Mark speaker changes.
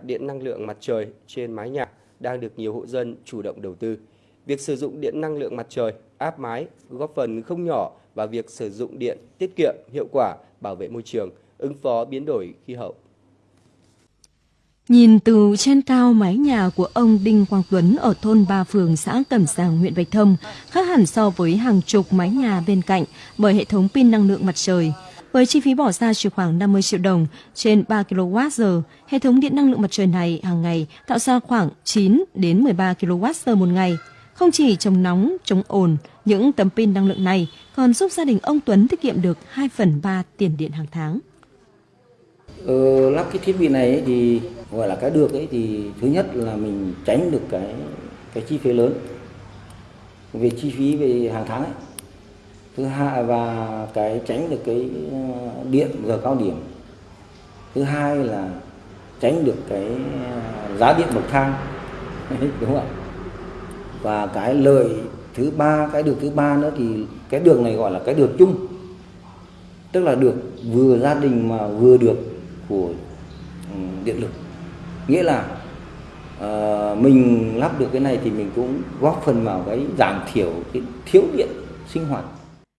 Speaker 1: đặt điện năng lượng mặt trời trên mái nhà đang được nhiều hộ dân chủ động đầu tư. Việc sử dụng điện năng lượng mặt trời áp mái góp phần không nhỏ vào việc sử dụng điện tiết kiệm, hiệu quả, bảo vệ môi trường, ứng phó biến đổi khí hậu.
Speaker 2: Nhìn từ trên cao mái nhà của ông Đinh Quang Tuấn ở thôn Ba Phường, xã Cẩm Giàng, huyện Bạch Thông khác hẳn so với hàng chục mái nhà bên cạnh bởi hệ thống pin năng lượng mặt trời. Với chi phí bỏ ra chỉ khoảng 50 triệu đồng trên 3 kWh, hệ thống điện năng lượng mặt trời này hàng ngày tạo ra khoảng 9 đến 13 kWh một ngày. Không chỉ chống nóng, chống ồn, những tấm pin năng lượng này còn giúp gia đình ông Tuấn tiết kiệm được 2 phần 3 tiền điện hàng tháng.
Speaker 3: Ờ, lắp cái thiết bị này ấy thì gọi là cái được ấy thì thứ nhất là mình tránh được cái cái chi phí lớn về chi phí về hàng tháng ấy thứ hai và cái tránh được cái ờ, điện giờ cao điểm. Thứ hai là tránh được cái ờ, giá điện bậc thang. Đúng không ạ? Và cái lợi thứ ba cái đường thứ ba nữa thì cái đường này gọi là cái đường chung. Tức là được vừa gia đình mà vừa được của ừ, điện lực. Nghĩa là uh, mình lắp được cái này thì mình cũng góp phần vào cái giảm thiểu cái thiếu điện sinh hoạt.